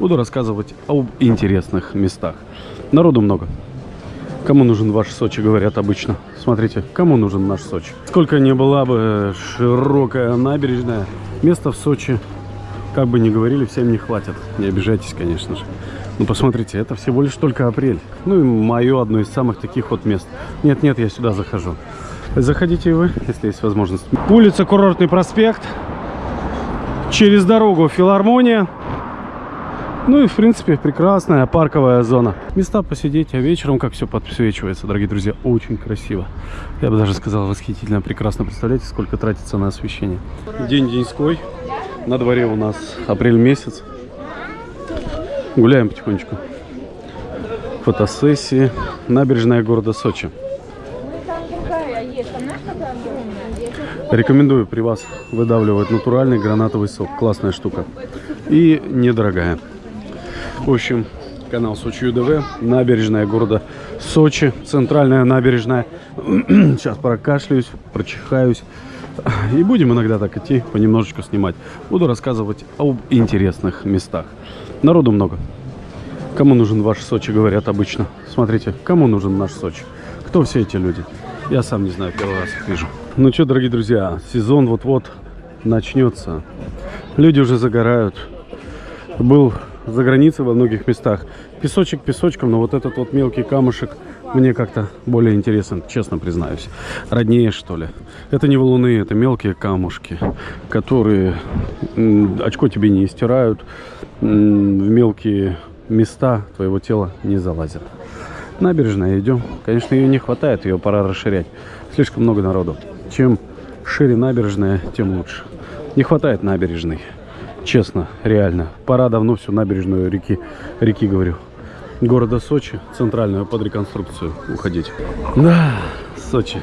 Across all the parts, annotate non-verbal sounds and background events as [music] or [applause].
Буду рассказывать об интересных местах. Народу много. Кому нужен ваш Сочи, говорят обычно. Смотрите, кому нужен наш Сочи. Сколько не была бы широкая набережная, места в Сочи, как бы ни говорили, всем не хватит. Не обижайтесь, конечно же. Ну, посмотрите, это всего лишь только апрель. Ну, и мое одно из самых таких вот мест. Нет-нет, я сюда захожу. Заходите и вы, если есть возможность. Улица Курортный проспект. Через дорогу филармония. Ну и, в принципе, прекрасная парковая зона. Места посидеть, а вечером как все подсвечивается, дорогие друзья, очень красиво. Я бы даже сказал, восхитительно, прекрасно. Представляете, сколько тратится на освещение. День деньской. На дворе у нас апрель месяц. Гуляем потихонечку. Фотосессии. Набережная города Сочи. Рекомендую при вас выдавливать натуральный гранатовый сок. Классная штука. И недорогая. В общем, канал Сочи ЮДВ, набережная города Сочи, центральная набережная. [clears throat] Сейчас прокашляюсь, прочихаюсь. И будем иногда так идти, понемножечку снимать. Буду рассказывать об интересных местах. Народу много. Кому нужен ваш Сочи, говорят обычно. Смотрите, кому нужен наш Сочи? Кто все эти люди? Я сам не знаю, первый раз их вижу. Ну что, дорогие друзья, сезон вот-вот начнется. Люди уже загорают. Был за границей во многих местах. Песочек песочком, но вот этот вот мелкий камушек мне как-то более интересен, честно признаюсь. Роднее, что ли. Это не валуны, это мелкие камушки, которые очко тебе не стирают, в мелкие места твоего тела не залазят. Набережная идем. Конечно, ее не хватает, ее пора расширять. Слишком много народу. Чем шире набережная, тем лучше. Не хватает набережной. Честно, реально. Пора давно всю набережную реки, реки говорю, города Сочи, центральную, под реконструкцию уходить. Да, Сочи.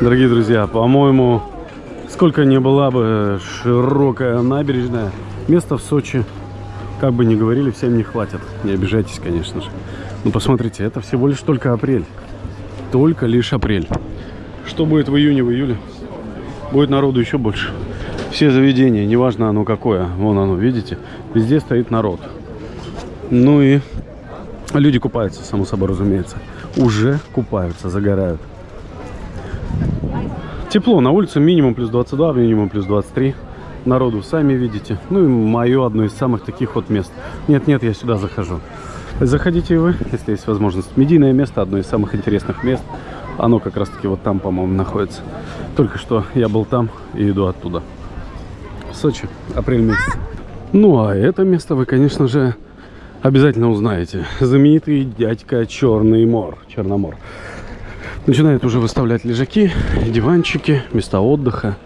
Дорогие друзья, по-моему, сколько не была бы широкая набережная, места в Сочи, как бы ни говорили, всем не хватит. Не обижайтесь, конечно же. Но посмотрите, это всего лишь только апрель. Только лишь апрель. Что будет в июне, в июле? Будет народу еще больше все заведения, неважно оно какое, вон оно, видите, везде стоит народ. Ну и люди купаются, само собой разумеется. Уже купаются, загорают. Тепло, на улице минимум плюс 22, минимум плюс 23. Народу сами видите. Ну и мое одно из самых таких вот мест. Нет-нет, я сюда захожу. Заходите и вы, если есть возможность. Медийное место, одно из самых интересных мест. Оно как раз таки вот там, по-моему, находится. Только что я был там и иду оттуда. Сочи, апрель месяц. Ну, а это место вы, конечно же, обязательно узнаете. Знаменитый дядька Черный Мор, Черномор. Начинает уже выставлять лежаки, диванчики, места отдыха.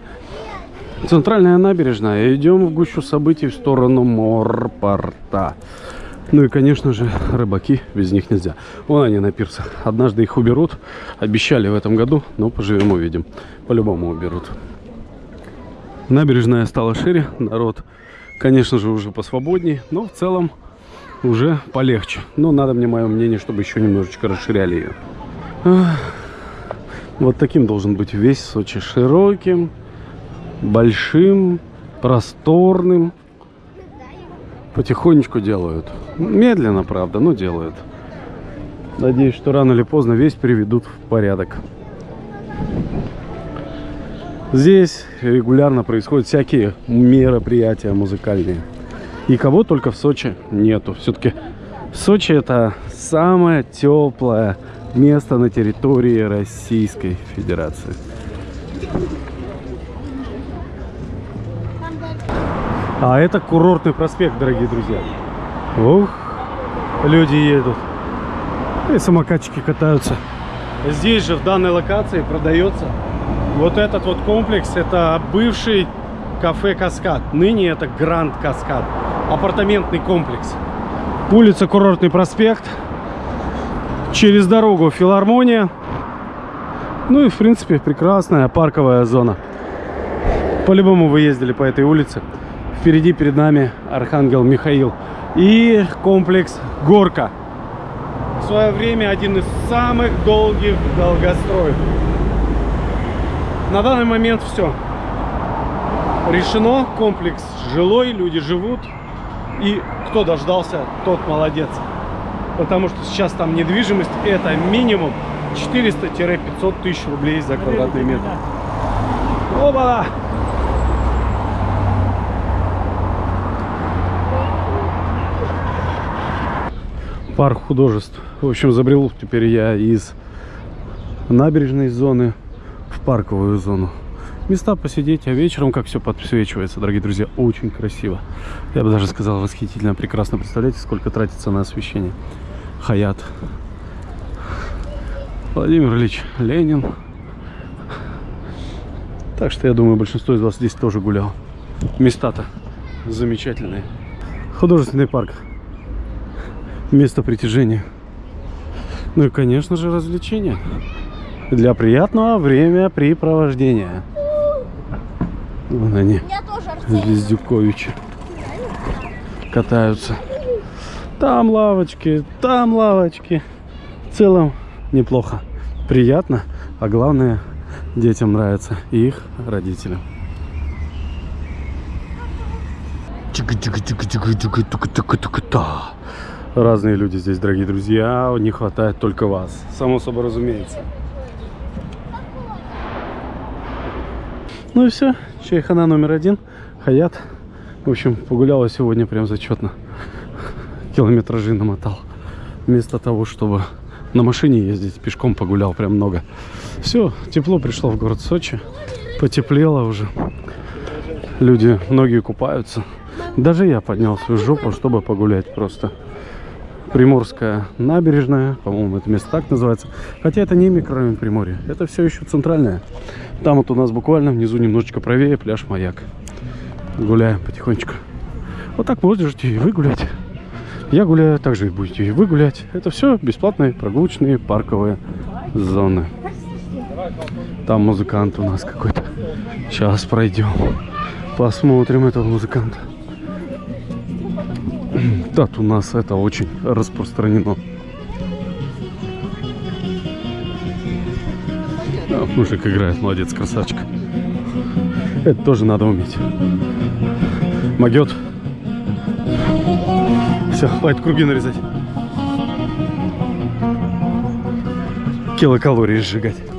Центральная набережная. Идем в гущу событий в сторону морпорта. Ну и, конечно же, рыбаки, без них нельзя. Вон они на пирсах. Однажды их уберут. Обещали в этом году, но поживем увидим. По-любому уберут. Набережная стала шире, народ, конечно же, уже посвободней, но в целом уже полегче. Но надо мне мое мнение, чтобы еще немножечко расширяли ее. Вот таким должен быть весь Сочи. Широким, большим, просторным. Потихонечку делают. Медленно, правда, но делают. Надеюсь, что рано или поздно весь приведут в порядок. Здесь регулярно происходят всякие мероприятия музыкальные. И кого только в Сочи нету. Все-таки Сочи это самое теплое место на территории Российской Федерации. А это курортный проспект, дорогие друзья. Ух, люди едут. И самокатчики катаются. Здесь же, в данной локации, продается вот этот вот комплекс, это бывший кафе «Каскад». Ныне это «Гранд Каскад». Апартаментный комплекс. Улица Курортный проспект. Через дорогу филармония. Ну и, в принципе, прекрасная парковая зона. По-любому вы ездили по этой улице. Впереди перед нами Архангел Михаил. И комплекс Горка. В свое время один из самых долгих долгостроев. На данный момент все. Решено. Комплекс жилой, люди живут. И кто дождался, тот молодец. Потому что сейчас там недвижимость это минимум 400-500 тысяч рублей за квадратный метр. Оба! Парк художеств. В общем, забрел теперь я из набережной зоны парковую зону. Места посидеть, а вечером, как все подсвечивается, дорогие друзья, очень красиво. Я бы даже сказал, восхитительно, прекрасно. Представляете, сколько тратится на освещение. Хаят. Владимир Ильич Ленин. Так что я думаю, большинство из вас здесь тоже гулял. Места-то замечательные. Художественный парк. Место притяжения. Ну и, конечно же, развлечения. Для приятного времяпрепровождения. Вон они. Звездюковичи, катаются. Там лавочки, там лавочки. В целом неплохо, приятно, а главное детям нравится и их родителям. Разные люди здесь, дорогие друзья, не хватает только вас. Само собой разумеется. Ну и все, чайхана номер один, Хаят. В общем, погуляла сегодня прям зачетно. Километражи намотал. Вместо того, чтобы на машине ездить, пешком погулял прям много. Все, тепло пришло в город Сочи. Потеплело уже. Люди, многие купаются. Даже я поднял свою жопу, чтобы погулять просто. Приморская набережная, по-моему, это место так называется. Хотя это не микрорайон Приморья, это все еще центральное. Там вот у нас буквально внизу немножечко правее пляж Маяк. Гуляем потихонечку. Вот так можете и вы гулять. Я гуляю, также будете и вы гулять. Это все бесплатные прогулочные парковые зоны. Там музыкант у нас какой-то. Сейчас пройдем. Посмотрим этого музыканта. Так, у нас это очень распространено. А, мужик играет, молодец, красавчик. Это тоже надо уметь. Могет. Все, хватит круги нарезать. Килокалории сжигать.